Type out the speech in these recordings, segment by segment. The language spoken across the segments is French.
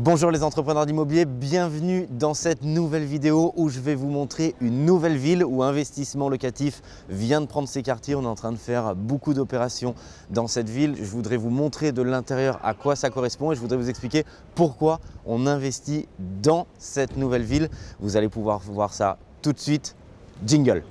Bonjour les entrepreneurs d'immobilier, bienvenue dans cette nouvelle vidéo où je vais vous montrer une nouvelle ville où investissement locatif vient de prendre ses quartiers. On est en train de faire beaucoup d'opérations dans cette ville. Je voudrais vous montrer de l'intérieur à quoi ça correspond et je voudrais vous expliquer pourquoi on investit dans cette nouvelle ville. Vous allez pouvoir voir ça tout de suite. Jingle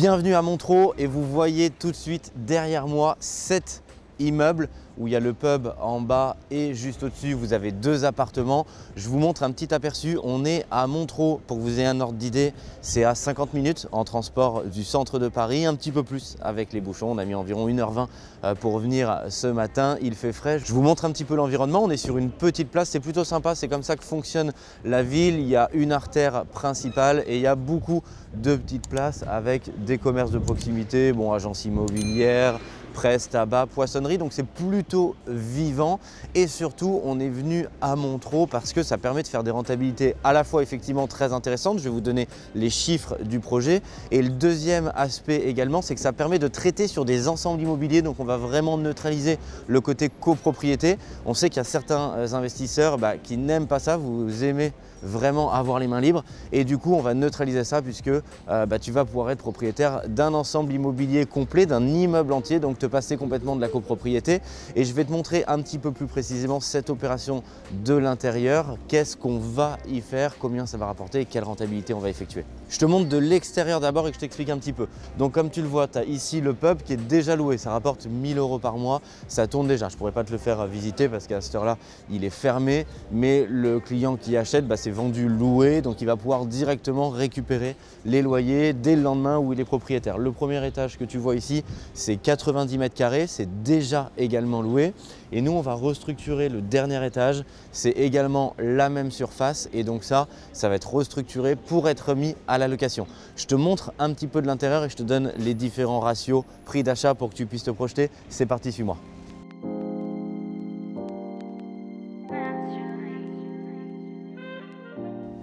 Bienvenue à Montreux et vous voyez tout de suite derrière moi 7 immeubles où il y a le pub en bas et juste au-dessus, vous avez deux appartements. Je vous montre un petit aperçu. On est à Montreux, pour que vous ayez un ordre d'idée, c'est à 50 minutes en transport du centre de Paris, un petit peu plus avec les bouchons. On a mis environ 1h20 euh, pour venir ce matin. Il fait frais. Je vous montre un petit peu l'environnement. On est sur une petite place, c'est plutôt sympa. C'est comme ça que fonctionne la ville. Il y a une artère principale et il y a beaucoup de petites places avec des commerces de proximité, bon, agences immobilières, presse, tabac, poissonnerie. Donc c'est plutôt vivant et surtout on est venu à Montreux parce que ça permet de faire des rentabilités à la fois effectivement très intéressantes. Je vais vous donner les chiffres du projet. Et le deuxième aspect également, c'est que ça permet de traiter sur des ensembles immobiliers. Donc on va vraiment neutraliser le côté copropriété. On sait qu'il y a certains euh, investisseurs bah, qui n'aiment pas ça. Vous aimez vraiment avoir les mains libres. Et du coup on va neutraliser ça puisque euh, bah, tu vas pouvoir être propriétaire d'un ensemble immobilier complet, d'un immeuble entier, donc te passer complètement de la copropriété. Et je vais te montrer un petit peu plus précisément cette opération de l'intérieur, qu'est-ce qu'on va y faire, combien ça va rapporter? Et quelle rentabilité on va effectuer? Je te montre de l'extérieur d'abord et que je t'explique un petit peu. Donc comme tu le vois, tu as ici le pub qui est déjà loué, ça rapporte 1000 euros par mois, ça tourne déjà. Je ne pourrais pas te le faire visiter parce qu'à cette heure-là, il est fermé, mais le client qui achète, bah, c'est vendu loué, donc il va pouvoir directement récupérer les loyers dès le lendemain où il est propriétaire. Le premier étage que tu vois ici, c'est 90 mètres carrés, c'est déjà également loué. Et nous, on va restructurer le dernier étage, c'est également la même surface et donc ça, ça va être restructuré pour être mis à la location. Je te montre un petit peu de l'intérieur et je te donne les différents ratios prix d'achat pour que tu puisses te projeter. C'est parti, suis-moi.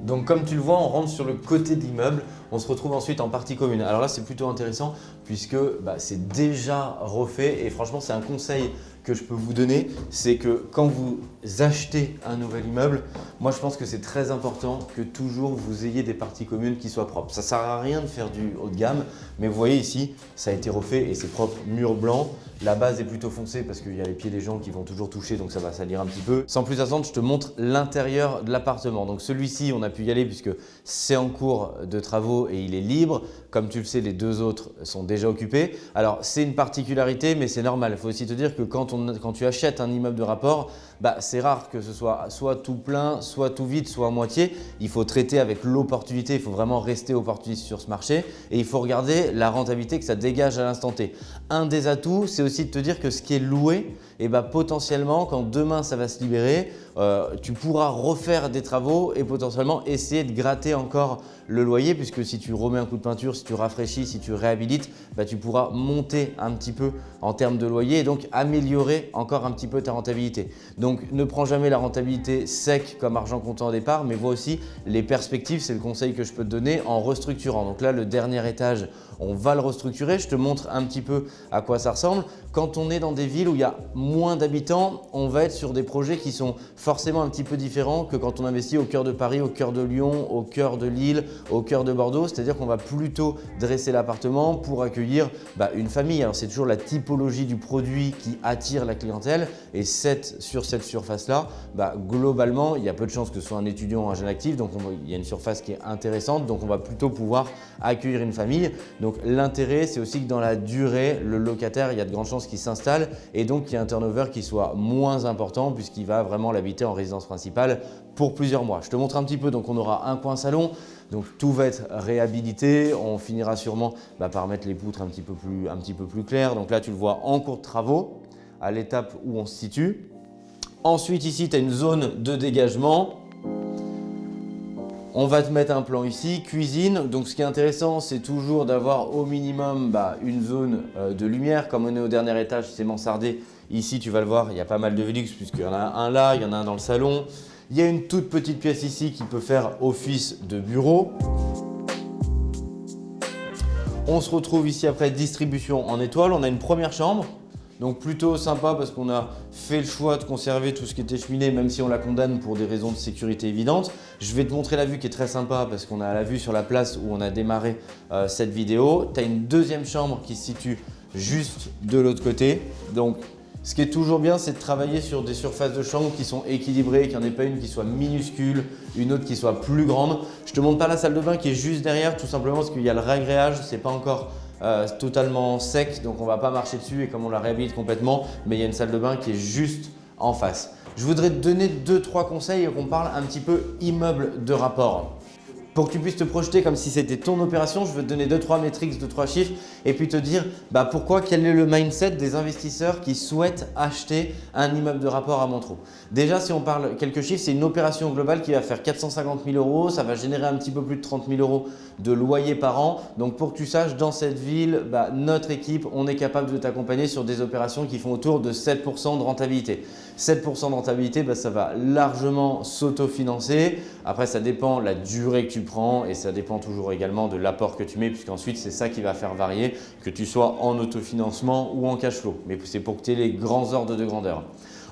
Donc comme tu le vois, on rentre sur le côté de l'immeuble. On se retrouve ensuite en partie commune. Alors là, c'est plutôt intéressant puisque bah, c'est déjà refait et franchement, c'est un conseil que je peux vous donner, c'est que quand vous achetez un nouvel immeuble, moi je pense que c'est très important que toujours vous ayez des parties communes qui soient propres. Ça ne sert à rien de faire du haut de gamme, mais vous voyez ici, ça a été refait et c'est propre, mur blanc. La base est plutôt foncée parce qu'il y a les pieds des gens qui vont toujours toucher, donc ça va salir un petit peu. Sans plus attendre, je te montre l'intérieur de l'appartement. Donc celui-ci, on a pu y aller puisque c'est en cours de travaux et il est libre. Comme tu le sais, les deux autres sont déjà occupés. Alors c'est une particularité, mais c'est normal. Il faut aussi te dire que quand on quand tu achètes un immeuble de rapport, bah, c'est rare que ce soit soit tout plein, soit tout vide, soit à moitié. Il faut traiter avec l'opportunité, il faut vraiment rester opportuniste sur ce marché et il faut regarder la rentabilité que ça dégage à l'instant T. Un des atouts, c'est aussi de te dire que ce qui est loué, et bah, potentiellement, quand demain ça va se libérer, euh, tu pourras refaire des travaux et potentiellement essayer de gratter encore le loyer puisque si tu remets un coup de peinture, si tu rafraîchis, si tu réhabilites, bah, tu pourras monter un petit peu en termes de loyer et donc améliorer encore un petit peu ta rentabilité. Ne prends jamais la rentabilité sec comme argent comptant au départ mais vois aussi les perspectives, c'est le conseil que je peux te donner en restructurant. Donc là, le dernier étage, on va le restructurer. Je te montre un petit peu à quoi ça ressemble. Quand on est dans des villes où il y a moins d'habitants, on va être sur des projets qui sont forcément un petit peu différents que quand on investit au cœur de Paris, au cœur de Lyon, au cœur de Lille, au cœur de Bordeaux. C'est-à-dire qu'on va plutôt dresser l'appartement pour accueillir bah, une famille. C'est toujours la typologie du produit qui attire la clientèle et cette, sur cette surface-là, bah, globalement, il y a peu de chances que ce soit un étudiant ou un jeune actif. Donc il y a une surface qui est intéressante. Donc on va plutôt pouvoir accueillir une famille. Donc l'intérêt, c'est aussi que dans la durée, le locataire, il y a de grandes chances qu'il s'installe et donc qu'il y ait un turnover qui soit moins important puisqu'il va vraiment l'habiter en résidence principale pour plusieurs mois. Je te montre un petit peu, donc on aura un coin salon, donc tout va être réhabilité, on finira sûrement bah, par mettre les poutres un petit, peu plus, un petit peu plus claires. Donc là, tu le vois en cours de travaux, à l'étape où on se situe. Ensuite, ici, tu as une zone de dégagement on va te mettre un plan ici, cuisine. Donc ce qui est intéressant, c'est toujours d'avoir au minimum bah, une zone euh, de lumière. Comme on est au dernier étage, c'est mansardé. Ici, tu vas le voir, il y a pas mal de Velux puisqu'il y en a un là, il y en a un dans le salon. Il y a une toute petite pièce ici qui peut faire office de bureau. On se retrouve ici après distribution en étoile. On a une première chambre. Donc plutôt sympa parce qu'on a fait le choix de conserver tout ce qui était cheminée même si on la condamne pour des raisons de sécurité évidentes. Je vais te montrer la vue qui est très sympa parce qu'on a la vue sur la place où on a démarré euh, cette vidéo. Tu as une deuxième chambre qui se situe juste de l'autre côté. Donc ce qui est toujours bien, c'est de travailler sur des surfaces de chambre qui sont équilibrées, qu'il n'y en ait pas une qui soit minuscule, une autre qui soit plus grande. Je te montre pas la salle de bain qui est juste derrière, tout simplement parce qu'il y a le ragréage, ce n'est pas encore euh, totalement sec, donc on va pas marcher dessus et comme on la réhabilite complètement, mais il y a une salle de bain qui est juste en face. Je voudrais te donner deux trois conseils et qu'on parle un petit peu immeuble de rapport. Pour que tu puisses te projeter comme si c'était ton opération, je veux te donner 2-3 métriques, 2-3 chiffres et puis te dire bah, pourquoi, quel est le mindset des investisseurs qui souhaitent acheter un immeuble de rapport à Montreux? Déjà, si on parle quelques chiffres, c'est une opération globale qui va faire 450 000 euros, ça va générer un petit peu plus de 30 000 euros de loyer par an. Donc pour que tu saches, dans cette ville, bah, notre équipe, on est capable de t'accompagner sur des opérations qui font autour de 7% de rentabilité. 7% de rentabilité, bah, ça va largement s'autofinancer. Après, ça dépend la durée que tu prends et ça dépend toujours également de l'apport que tu mets puisqu'ensuite, c'est ça qui va faire varier que tu sois en autofinancement ou en cash flow. Mais c'est pour que tu aies les grands ordres de grandeur.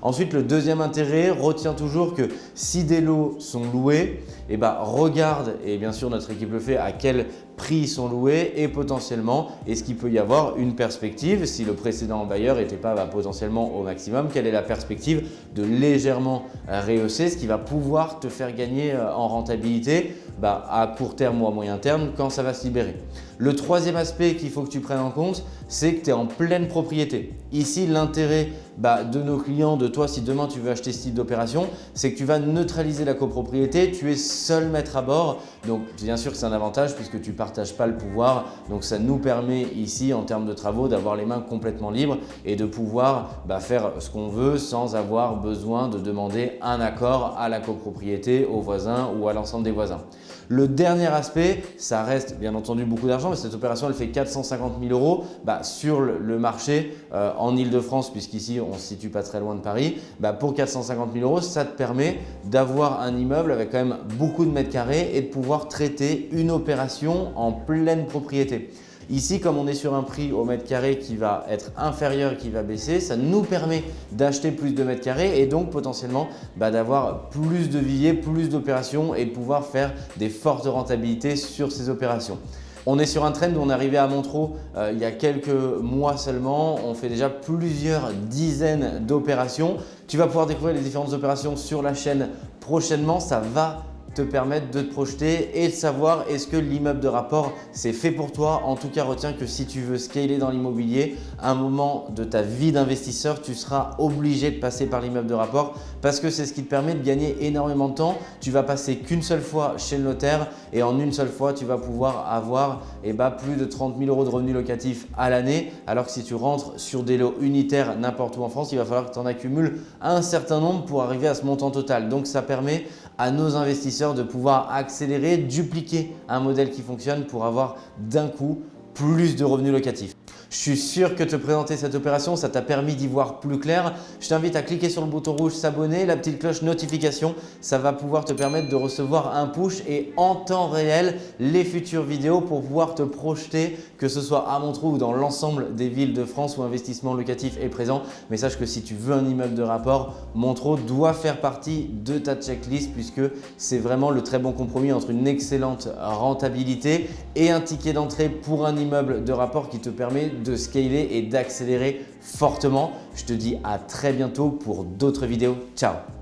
Ensuite, le deuxième intérêt, retiens toujours que si des lots sont loués, eh ben, regarde, et bien sûr notre équipe le fait, à quel prix sont loués et potentiellement est-ce qu'il peut y avoir une perspective si le précédent bailleur n'était pas bah, potentiellement au maximum, quelle est la perspective de légèrement rehausser ce qui va pouvoir te faire gagner euh, en rentabilité bah, à court terme ou à moyen terme quand ça va se libérer. Le troisième aspect qu'il faut que tu prennes en compte, c'est que tu es en pleine propriété. Ici, l'intérêt bah, de nos clients, de toi, si demain tu veux acheter ce type d'opération, c'est que tu vas neutraliser la copropriété, tu es seul maître à bord. Donc, bien sûr que c'est un avantage puisque tu pas le pouvoir. Donc, ça nous permet ici, en termes de travaux, d'avoir les mains complètement libres et de pouvoir bah, faire ce qu'on veut sans avoir besoin de demander un accord à la copropriété, aux voisins ou à l'ensemble des voisins. Le dernier aspect, ça reste bien entendu beaucoup d'argent, mais cette opération, elle fait 450 000 euros bah, sur le marché euh, en Ile-de-France, puisqu'ici, on ne se situe pas très loin de Paris. Bah, pour 450 000 euros, ça te permet d'avoir un immeuble avec quand même beaucoup de mètres carrés et de pouvoir traiter une opération en pleine propriété. Ici, comme on est sur un prix au mètre carré qui va être inférieur qui va baisser, ça nous permet d'acheter plus de mètres carrés et donc potentiellement bah, d'avoir plus de billets, plus d'opérations et pouvoir faire des fortes rentabilités sur ces opérations. On est sur un trend où on est arrivé à Montreux euh, il y a quelques mois seulement. On fait déjà plusieurs dizaines d'opérations. Tu vas pouvoir découvrir les différentes opérations sur la chaîne prochainement. Ça va te permettre de te projeter et de savoir est-ce que l'immeuble de rapport c'est fait pour toi. En tout cas, retiens que si tu veux scaler dans l'immobilier, à un moment de ta vie d'investisseur, tu seras obligé de passer par l'immeuble de rapport parce que c'est ce qui te permet de gagner énormément de temps. Tu vas passer qu'une seule fois chez le notaire et en une seule fois, tu vas pouvoir avoir eh ben, plus de 30 000 euros de revenus locatifs à l'année alors que si tu rentres sur des lots unitaires n'importe où en France, il va falloir que tu en accumules un certain nombre pour arriver à ce montant total. Donc, ça permet à nos investisseurs de pouvoir accélérer, dupliquer un modèle qui fonctionne pour avoir d'un coup plus de revenus locatifs. Je suis sûr que te présenter cette opération, ça t'a permis d'y voir plus clair. Je t'invite à cliquer sur le bouton rouge s'abonner, la petite cloche notification. Ça va pouvoir te permettre de recevoir un push et en temps réel les futures vidéos pour pouvoir te projeter que ce soit à Montreux ou dans l'ensemble des villes de France où investissement locatif est présent. Mais sache que si tu veux un immeuble de rapport, Montreux doit faire partie de ta checklist puisque c'est vraiment le très bon compromis entre une excellente rentabilité et un ticket d'entrée pour un immeuble de rapport qui te permet de scaler et d'accélérer fortement. Je te dis à très bientôt pour d'autres vidéos. Ciao